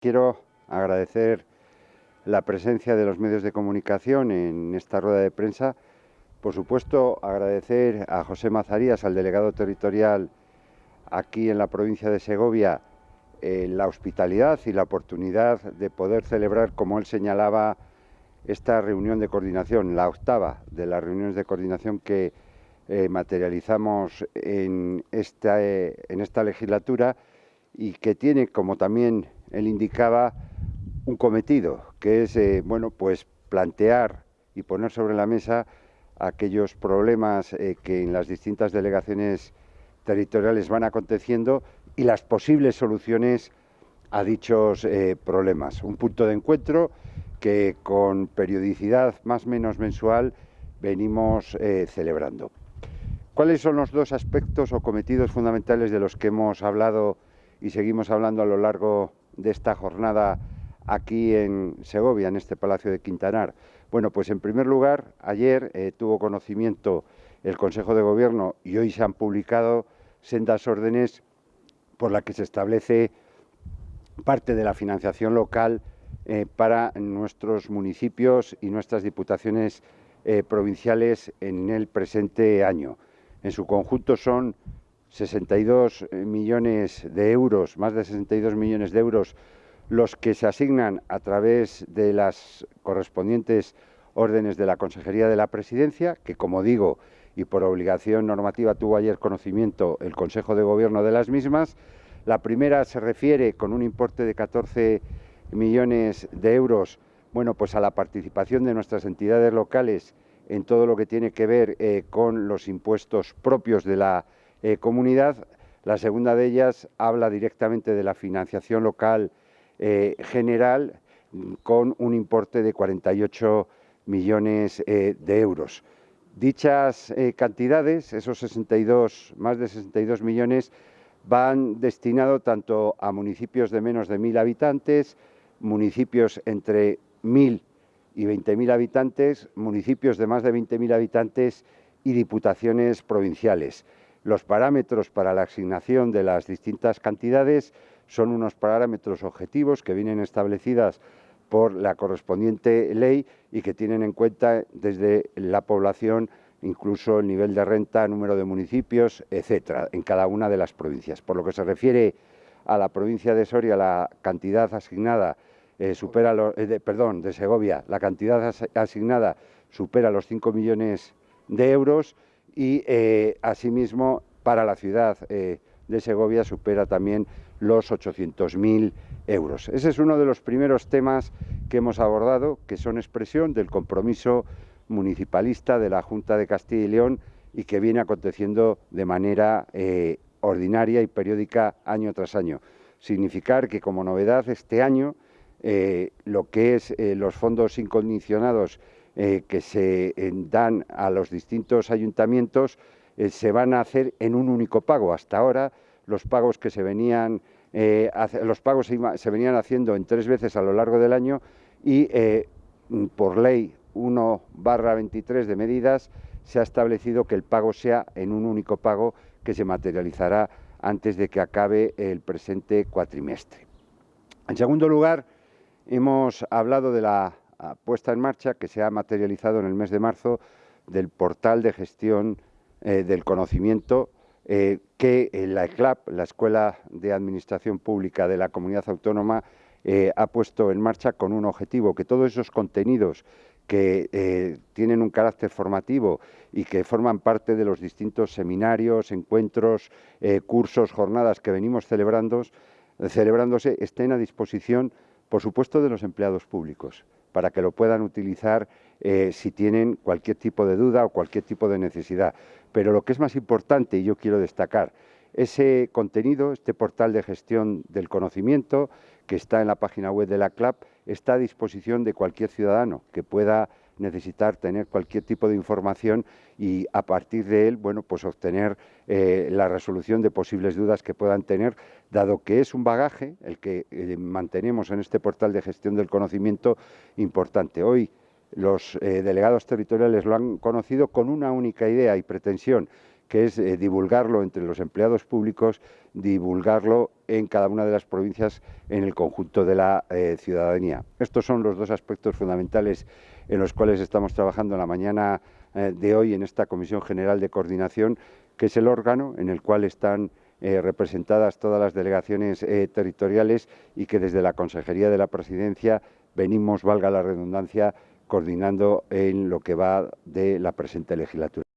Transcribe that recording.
Quiero agradecer la presencia de los medios de comunicación en esta rueda de prensa. Por supuesto, agradecer a José Mazarías, al delegado territorial aquí en la provincia de Segovia, eh, la hospitalidad y la oportunidad de poder celebrar, como él señalaba, esta reunión de coordinación, la octava de las reuniones de coordinación que eh, materializamos en esta, eh, en esta legislatura y que tiene, como también él indicaba, un cometido, que es eh, bueno, pues plantear y poner sobre la mesa aquellos problemas que en las distintas delegaciones territoriales van aconteciendo y las posibles soluciones a dichos problemas. Un punto de encuentro que con periodicidad más o menos mensual venimos celebrando. ¿Cuáles son los dos aspectos o cometidos fundamentales de los que hemos hablado y seguimos hablando a lo largo de esta jornada aquí en Segovia, en este Palacio de Quintanar? Bueno, pues en primer lugar, ayer eh, tuvo conocimiento el Consejo de Gobierno y hoy se han publicado sendas órdenes por las que se establece parte de la financiación local eh, para nuestros municipios y nuestras diputaciones eh, provinciales en el presente año. En su conjunto son 62 eh, millones de euros, más de 62 millones de euros, los que se asignan a través de las correspondientes órdenes de la Consejería de la Presidencia, que como digo, y por obligación normativa tuvo ayer conocimiento el Consejo de Gobierno de las mismas. La primera se refiere con un importe de 14 millones de euros, bueno, pues a la participación de nuestras entidades locales en todo lo que tiene que ver eh, con los impuestos propios de la eh, comunidad. La segunda de ellas habla directamente de la financiación local eh, general con un importe de 48 millones de euros. Dichas cantidades, esos 62, más de 62 millones, van destinados tanto a municipios de menos de 1.000 habitantes, municipios entre 1.000 y 20.000 habitantes, municipios de más de 20.000 habitantes y diputaciones provinciales. Los parámetros para la asignación de las distintas cantidades son unos parámetros objetivos que vienen establecidas por la correspondiente ley y que tienen en cuenta desde la población incluso el nivel de renta, número de municipios, etcétera, en cada una de las provincias. Por lo que se refiere a la provincia de Soria, la cantidad asignada eh, supera eh, de, perdón, de Segovia, la cantidad asignada supera los 5 millones de euros y eh, asimismo para la ciudad de Segovia supera también los 800.000 euros. Ese es uno de los primeros temas que hemos abordado, que son expresión del compromiso municipalista de la Junta de Castilla y León y que viene aconteciendo de manera ordinaria y periódica año tras año. Significar que como novedad este año eh, lo que es eh, los fondos incondicionados eh, que se dan a los distintos ayuntamientos se van a hacer en un único pago. Hasta ahora los pagos que se venían los pagos se, venían haciendo en tres veces a lo largo del año y por ley 1 barra 23 de medidas se ha establecido que el pago sea en un único pago que se materializará antes de que acabe el presente cuatrimestre. En segundo lugar, Hemos hablado de la puesta en marcha que se ha materializado en el mes de marzo del portal de gestión eh, del conocimiento eh, que la ECLAP, la Escuela de Administración Pública de la Comunidad Autónoma, eh, ha puesto en marcha con un objetivo, que todos esos contenidos que tienen un carácter formativo y que forman parte de los distintos seminarios, encuentros, cursos, jornadas que venimos celebrando, celebrándose, estén a disposición por supuesto de los empleados públicos, para que lo puedan utilizar eh, si tienen cualquier tipo de duda o cualquier tipo de necesidad. Pero lo que es más importante, y yo quiero destacar, ese contenido, este portal de gestión del conocimiento que está en la página web de la CLAP, está a disposición de cualquier ciudadano que pueda necesitar tener cualquier tipo de información y a partir de él, bueno, pues obtener eh, la resolución de posibles dudas que puedan tener, dado que es un bagaje el que eh, mantenemos en este portal de gestión del conocimiento importante. Hoy los eh, delegados territoriales lo han conocido con una única idea y pretensión, que es divulgarlo entre los empleados públicos, divulgarlo en cada una de las provincias en el conjunto de la ciudadanía. Estos son los dos aspectos fundamentales en los cuales estamos trabajando la mañana eh, de hoy en esta Comisión General de Coordinación, que es el órgano en el cual están eh, representadas todas las delegaciones territoriales y que desde la Consejería de la Presidencia venimos, valga la redundancia, coordinando en lo que va de la presente legislatura.